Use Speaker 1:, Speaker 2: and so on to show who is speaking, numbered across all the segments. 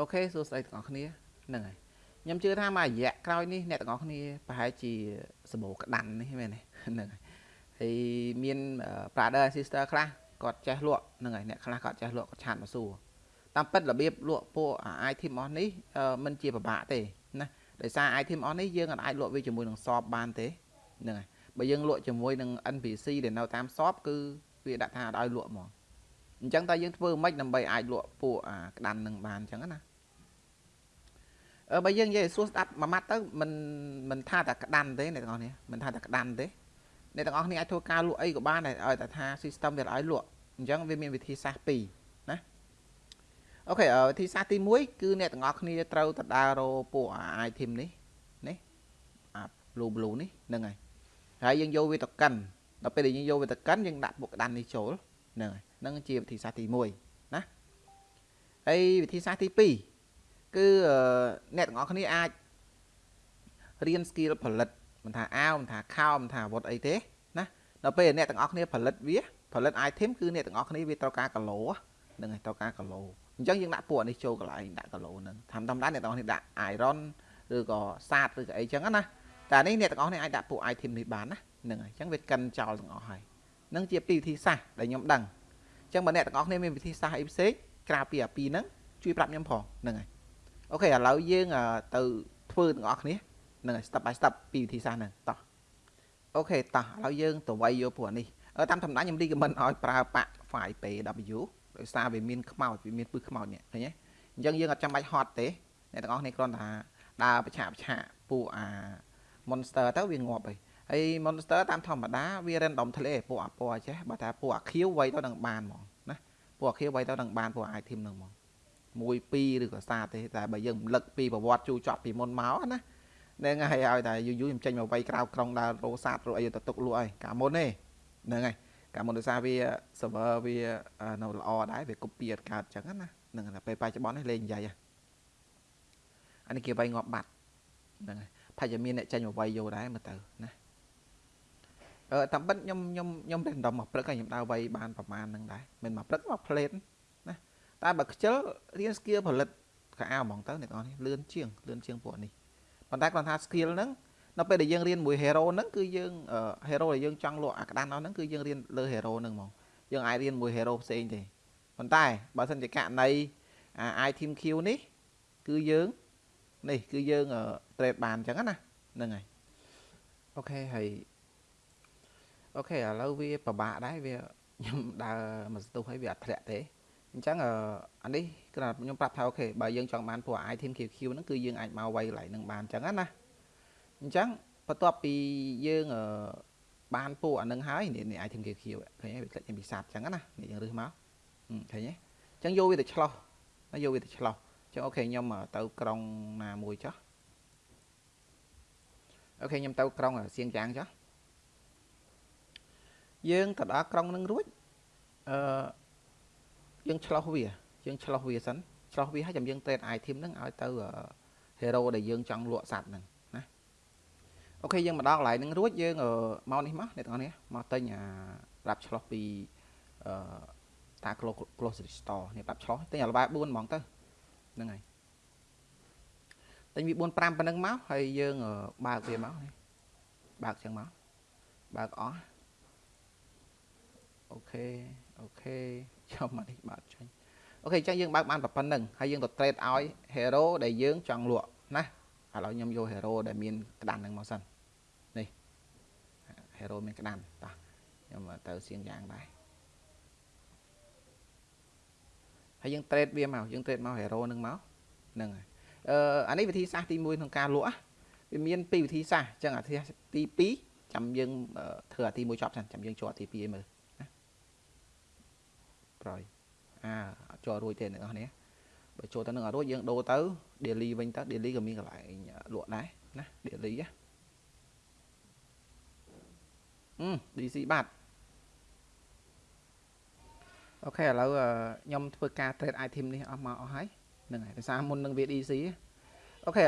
Speaker 1: អូខេសួស្តីទាំងអស់គ្នាហ្នឹងហើយខ្ញុំជឿថាមួយរយៈក្រោយនេះអ្នកទាំងអស់គ្នាប្រហែលជាសម្បូរក្តាន់នេះមែនទេហ្នឹងហើយហើយមាន brother and sister ខ្លះគាត់ចេះលក់ហ្នឹងហើយអ្នកខ្លះគាត់ចេះលក់គាត់ឆាតមកសួរតាមពិតរបៀបលក់ពួក item អស់នេះមិនជាពិបាកទេណាដោយសារ item អស់នេះយើងអាចលក់វាជាមួយនឹងសបបានទេហ្នឹងហើយបើយើងលក់ជាមួយនឹង NPC ដែលនៅតាមសបគឺវាដាក់ថាឲ្យលក់ហ្មងអញ្ចឹងតើយើងធ្វើម៉េចដើម្បីអាចលក់ពួកអាក្តាន់នឹងបានអញ្ចឹងណាអឺ បើយើងនិយាយសួរស្ដាប់មួយម៉ាត់ទៅមិនមិនថាតែក្តាន់ទេអ្នកទាំងអស់នេះមិនថាតែក្តាន់ទេអ្នកទាំងអស់គ្នាអាចធ្វើការលក់អីក៏បានដែរឲ្យតែថា system វាឲ្យលក់អញ្ចឹងវាមានវិធីសាស្ត្រពីរណាអូខេវិធីសាស្ត្រទី1គឺអ្នកទាំងអស់គ្នាត្រូវទៅដើររកពួក item នេះនេះអា blue blue នេះហ្នឹងហើយហើយយើងយកវាទៅកិនដល់ពេលដែលយើងយកវាទៅកិនយើងដាក់ពួកក្តាន់នេះចូលហ្នឹងហើយហ្នឹងជាវិធីសាស្ត្រទី1ណាហើយវិធីសាស្ត្រទី2 គឺអ្នកទាំងអស់គ្នាអាចរៀន skill ផលិតមិនថាអាវមិនថាខោមិនថាអាវុធអីទេណាដល់ពេលអ្នកទាំងអស់គ្នាផលិតវាផលិត item គឺអ្នកទាំងអស់គ្នាវាត្រូវការគីឡូហ្នឹងហើយត្រូវការគីឡូអញ្ចឹងយើងដាក់ពួកនេះចូលកន្លែងដាក់គីឡូហ្នឹងធម្មតាអ្នកទាំងអស់គ្នាដាក់ iron ឬក៏សាតឬក៏អីចឹងណាតែនេះអ្នកទាំងអស់គ្នាអាចដាក់ពួក item នេះបានណាហ្នឹងហើយអញ្ចឹងវាកិនចោលទាំងអស់ហើយនឹងជាពីរវិធីសាស្ត្រដែលខ្ញុំដឹងអញ្ចឹងបើអ្នកទាំងអស់គ្នាមានវិធីសាស្ត្រអីផ្សេងក្រៅពីអាពីរហ្នឹងជួយប្រាប់ខ្ញុំផងហ្នឹងហើយ អូខេឥឡូវយើងទៅធ្វើទាំងអស់គ្នានឹង step by step ពីវិធីសាស្ត្រហ្នឹងតោះអូខេតោះឥឡូវយើងទៅវាយយកព្រោះនេះតាមធម្មតាខ្ញុំ recommend ឲ្យប្រើប៉ាក់ file pw ដោយសារវាមានខ្មោចវាមានពឹសខ្មោចនេះឃើញទេអញ្ចឹងយើងអត់ចាំបាច់ហត់ទេអ្នកទាំងអស់គ្នាគ្រាន់តែដើរប្រឆាប្រឆាពួកអា monster ទៅវាងាប់ហើយហើយ monster តាមធម្មតាវា random ធ្លាពួកអាពណ៌ចេះបើថាពួកអាខៀវវៃទៅនឹងបានហ្មងណាពួកអាខៀវវៃទៅនឹងបានពួកអា item នឹងហ្មង 1 2ឬក៏សាទេតែបើយើងរំលឹកពីប្រវត្តិជូរចត់ពីមុនមកណាហ្នឹងហើយឲ្យតែយូរយូរខ្ញុំចេញមកវាយក្រៅក្រុងដើររោសាទរអីទៅទុកលក់ហើយកាលមុនទេហ្នឹងហើយកាលមុនដោយសារវា server វានៅល្អដែរវា copy អត់កើតចឹងណាហ្នឹងតែពេលបច្ចុប្បន្ននេះលេងនិយាយអានេះគេវាយងាប់បាត់ហ្នឹងហើយប្រហែលជាមានអ្នកចេញមកវាយយកដែរមើលទៅណាអឺតាមពិតខ្ញុំខ្ញុំខ្ញុំ random មកព្រឹកហើយខ្ញុំដើរវាយបានប្រហែលហ្នឹងដែរមិនមកព្រឹកមកផ្លេតណា តែបើខ្ជិលរៀន skill ផលិតកៅអៅហ្មងទៅអ្នកនរនេះលឿនជាងលឿនជាងពួកនេះប៉ុន្តែគាត់ថា skill ហ្នឹងនៅពេលដែលយើងរៀនមួយ hero ហ្នឹងគឺយើង hero ដែលយើងចង់លក់អាក្តានអស់ហ្នឹងគឺយើងរៀនលើ hero ហ្នឹងហ្មងយើងអាចរៀនមួយ hero ផ្សេងទេប៉ុន្តែបើសិនជាករណីអា item Q នេះគឺយើងនេះគឺយើង trade បានអញ្ចឹងណាហ្នឹងហើយអូខេហើយអូខេឥឡូវវាពិបាកដែរវាខ្ញុំដើរមកស្ទុះហើយវាអត់ធ្លាក់ទេ អញ្ចឹងអានេះគឺខ្ញុំប្រាប់ថាអូខេបើយើងចង់បានពួក item QQ ហ្នឹងគឺយើងអាចមកវាយកន្លែងហ្នឹងបានអញ្ចឹងណាអញ្ចឹងបន្ទាប់ពីយើងបានពួកអានឹងហើយនេះ item QQ ឃើញទេវាធ្លាក់ចេញពីសាបអញ្ចឹងណានេះយើងរឹសមកឃើញទេអញ្ចឹងយកវាទៅឆ្លោះយកវាទៅឆ្លោះអញ្ចឹងអូខេខ្ញុំទៅក្រុងណាមួយចុះអូខេខ្ញុំទៅក្រុងសៀងចាងចុះយើងទៅដល់ក្រុងនឹងរួចអឺ យើងឆ្លោះវាយើងឆ្លោះវាសិនឆ្លោះវាហើយចាំយើង trade item ហ្នឹងឲ្យទៅ hero ដែលយើងចង់លក់សัตว์ហ្នឹងណាអូខេយើងមកដល់កន្លែងហ្នឹងរួចយើងមកនេះមកអ្នកទាំងអស់នេះមកទិញអាប្រាប់ឆ្លោះពីអឺតា grocery store នេះប្រាប់ឆ្លោះទិញអាល្បែ4ហ្មងទៅហ្នឹងហើយទិញវា4 5ប៉ុណ្ណឹងមកហើយយើងបើកវាមកនេះបើកចឹងមកបើកអស់អូខេអូខេ ចាំមកនេះបើកចាញ់អូខេអញ្ចឹងយើងបើកបានប៉ុណ្្នឹងហើយយើងទៅ trade ឲ្យ hero ដែលយើងចង់លក់ណាឥឡូវខ្ញុំយក hero ដែលមានក្តាន់ហ្នឹងមកសិននេះ hero មានក្តាន់តោះខ្ញុំទៅសៀងយ៉ាងដែរហើយយើង trade វាមកយើង trade មក hero ហ្នឹងមកហ្នឹងហើយអឺអានេះវិធីសាស្ត្រទី1ក្នុងការលក់វាមានពីរវិធីសាស្ត្រអញ្ចឹងអាទី2ចាំយើងធ្វើអាទី1ចប់សិនចាំយើងចូលអាទី2ឲ្យមើល ប្រយអាអត់ចូលរួចទេអ្នកនរគ្នាបើចូលទៅនឹងអត់រួចយើងដូរទៅ daily វិញទៅ daily ក៏មានកន្លែងលក់ដែរណា daily ណាអឺ DC បាត់អូខេឥឡូវខ្ញុំធ្វើការ trade item នេះអស់មកអស់ហើយហ្នឹងហើយដោយសារមុននឹងវា DC អូខេ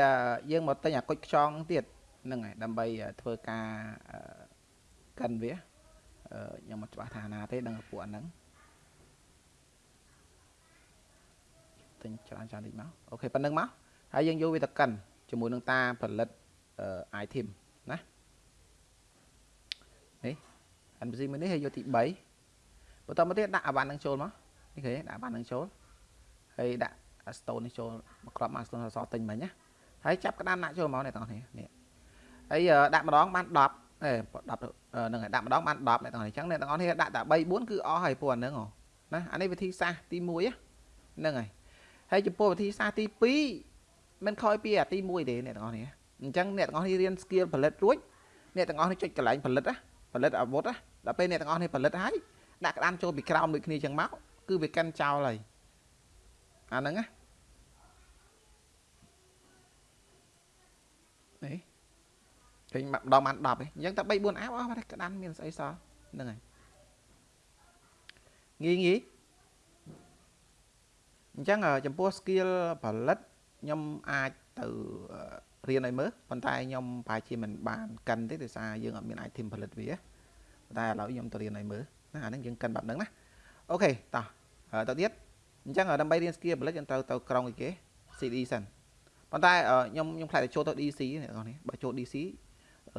Speaker 1: យើងមកទិញអាគុជខ្យងហ្នឹងទៀតហ្នឹងហើយដើម្បីធ្វើការកិនវាខ្ញុំមិនច្បាស់ថាណាទេដឹងពួកហ្នឹង ទិញច្រើនច្រើនតិចមកអូខេប៉ុណ្្នឹងមកហើយយើងយកវាទៅកិនជាមួយនឹងតាផលិត item ណានេះ NPC មួយនេះហើយយកទី3បន្តមកទៀតដាក់អាវ៉ាន់នឹងចូលមកនេះឃើញដាក់អាវ៉ាន់នឹងចូលហើយដាក់ stone នេះចូលមកក្របមក stone អសទិញមិញណាហើយចាប់ក្តាមដាក់ចូលមកអ្នកទាំងអស់គ្នានេះហើយដាក់ម្ដងបាន10អេ10ហ្នឹងហើយដាក់ម្ដងបាន10អ្នកទាំងអស់គ្នាអញ្ចឹងអ្នកទាំងអស់គ្នាដាក់តែ3 4គឺអស់ហើយពួកអាហ្នឹងណាអានេះវិធីសាស្ត្រទី1ហ្នឹងហើយ ហើយចំពោះវិធីសាស្ត្រទី2មិនខ້ອຍពីអាទី1ទេអ្នកទាំងអស់គ្នាអញ្ចឹងអ្នកទាំងអស់គ្នារៀន skill ផលិតរួចអ្នកទាំងអស់គ្នាចុចកន្លែងផលិតណាផលិតអាវុធណាដល់ពេលអ្នកទាំងអស់គ្នាផលិតហើយដាក់ក្តាមចូលពីក្រោមដូចគ្នាអញ្ចឹងមកគឺវាកាន់ចោលហើយអាហ្នឹងណានេះឃើញម្ដងបាន10ឯងអញ្ចឹងតែ3 4អាវអស់បាត់ក្តាន់មានស្អីសល់ហ្នឹងហើយងាយងាយ អញ្ចឹងចំពោះ skill ផលិតខ្ញុំអាចទៅរៀនឲ្យមើលប៉ុន្តែខ្ញុំប្រហែលជាមិនបានកិនទេដោយសារយើងអត់មាន item ផលិតវាប៉ុន្តែឥឡូវខ្ញុំទៅរៀនឲ្យមើលណាអានេះយើងកិនបែបហ្នឹងណាអូខេតោះទៅទៀតអញ្ចឹងដើម្បីរៀន skill ផលិតយើងត្រូវទៅក្រុងអីគេ CD សិនប៉ុន្តែខ្ញុំខ្ញុំខ្លាចតែចូលទៅ DC អ្នកនរនេះបើចូល DC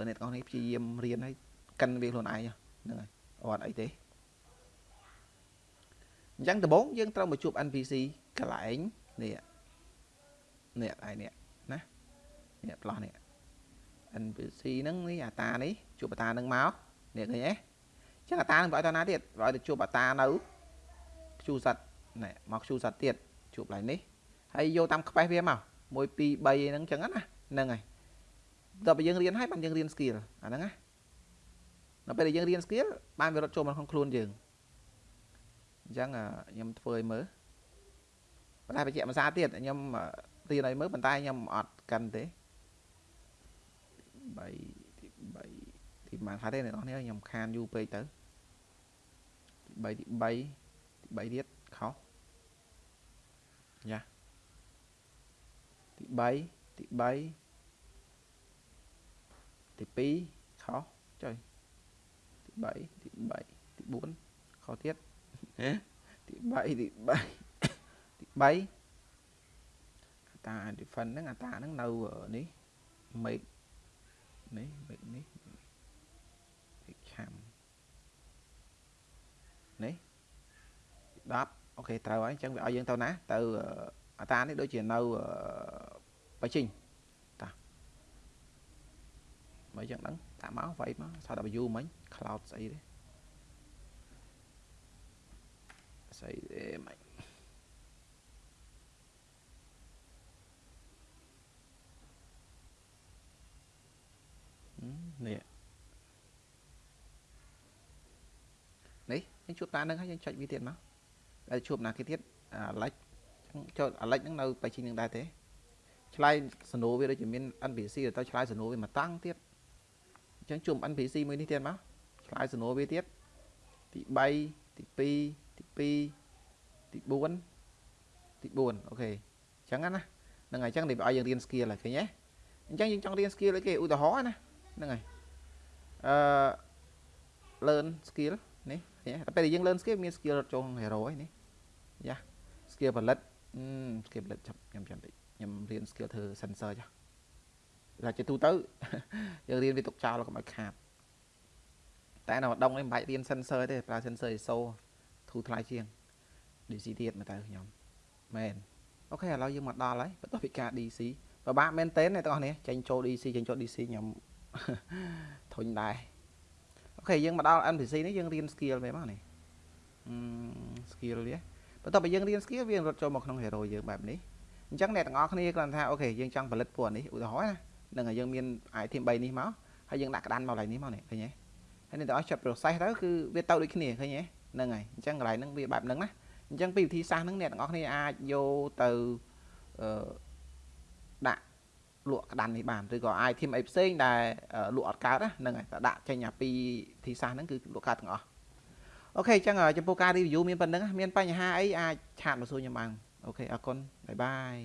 Speaker 1: អ្នកនរនេះព្យាយាមរៀនឲ្យកិនវាខ្លួនឯងហ្នឹងហើយអត់អីទេអញ្ចឹងដំបូងយើងត្រូវមកជួប NPC កន្លែងនេះនេះឯនេះណានេះផ្លោះនេះ NPC ហ្នឹងនេះអាតានេះជួបអាតាហ្នឹងមកនេះឃើញទេអញ្ចឹងអាតានឹងបើឲ្យតាណាទៀតបើឲ្យទៅជួបអាតានៅខ្ជូសัตว์ណែមកខ្ជូសัตว์ទៀតជួបឡើងនេះហើយយកតាមខ្វេះវាមក1 2 3ហ្នឹងអញ្ចឹងណាហ្នឹងហើយដល់ពេលយើងរៀនហើយបានយើងរៀន skill អាហ្នឹងណាដល់ពេលដែលយើងរៀន skill បានវារត់ចូលមកក្នុងខ្លួនយើងអញ្ចឹងខ្ញុំធ្វើឲ្យមើល ប៉ុន្តែបញ្ជាក់ភាសាទៀតខ្ញុំរៀនឲ្យមើលប៉ុន្តែខ្ញុំអត់កាន់ទេ3ទី3ទីបានហៅទេអ្នកនរគ្នាខ្ញុំខានយូរពេកទៅទី3ទី3ទី3ទៀតខុសយ៉ាទី3ទី3ទី2ខុសចុយទី3ទី3ទី4ខុសទៀតទី3ទី3ទី 3អាតា defend ហ្នឹងអាតាហ្នឹងនៅនេះ make នេះ make នេះ make ឆាំនេះ10អូខេត្រូវហើយអញ្ចឹងវាឲ្យយើងទៅណា ទៅអាតានេះដូចជានៅបៃជីងតាបើអញ្ចឹងហ្នឹងដាក់មកវាយមកសា W មិញ cloud ស្អីទេស្អីទេមិញនេះនេះ យើងជួបតានឹងហើយយើងចុចវាទៀតមកតែជួបណាគេទៀតអាឡិចចូលអាឡិចហ្នឹងនៅបៃជីងនឹងដែរទេឆ្លើយសណួរវាដូចជាមាន NPC ទៅឆ្លើយសណួរវាមកតាំងទៀតអញ្ចឹងជួប NPC មួយនេះទៀតមកឆ្លើយសណួរវាទៀតទី3ទី2ទី2ទី4ទី4អូខេអញ្ចឹងណាហ្នឹងហើយអញ្ចឹងនេះឲ្យយើងរៀន skill ហើយឃើញទេអញ្ចឹងយើងចង់រៀន skill អីគេឧទាហរណ៍ណាហ្នឹងហើយអឺ learn skill នេះតែពេលយើង learn skill មាន skill រត់ចូលក្នុង hero ហ្នឹងនេះយ៉ា skill ផលិត skill ផលិតចាប់ខ្ញុំចាំតិចខ្ញុំរៀន skill ធ្វើ sensor ចាតែជាទូទៅយើងរៀនវាទុកចោលកុំឲ្យខាតតែនៅម្ដងនេះមិនបាច់រៀន sensor ទេប្រើ sensor ISO ធូរថ្លៃជាង DC ទៀតមកទៅខ្ញុំមែនអូខេឥឡូវយើងមកដល់ហើយបន្ទាប់ពីការ DC ពិបាកមែនតើអ្នកទាំងអស់នេះចេញចូល DC ចេញចូល DC ខ្ញុំធុញដែរអូ ខេយើងមកដល់ NPC នេះយើងរៀន skill មែនមកនេះ skill វាបន្ទាប់ពីយើងរៀន skill វារត់ចូលមកក្នុង hero យើងបែបនេះអញ្ចឹងអ្នកទាំងអស់គ្នាគ្រាន់ថាអូខេយើងចង់ផលិតពួកនេះឧទាហរណ៍ណានឹងយើងមាន item 3នេះមកហើយយើងដាក់ក្តានមកកន្លែងនេះមកនេះឃើញទេហើយអ្នកទាំងអស់ចាប់ process ទៅគឺវាទៅដូចគ្នាឃើញទេហ្នឹងហើយអញ្ចឹងកន្លែងហ្នឹងវាបែបហ្នឹងណាអញ្ចឹងពីវិធីសាស្ត្រហ្នឹងអ្នកទាំងអស់គ្នាអាចយកទៅអឺដាក់ លក់ក្តាន់នេះបានឬក៏ item អីផ្សេងដែលលក់អត់កើតហ្នឹងហើយតែដាក់ចេញអាពីវិធីសាស្ត្រហ្នឹងគឺលក់កើតទាំងអស់ okay អញ្ចឹងចំពោះការ review មានប៉ុណ្ណឹងមានបញ្ហាអីអាច chat មកសួរខ្ញុំបាន okay អរគុណ bye bye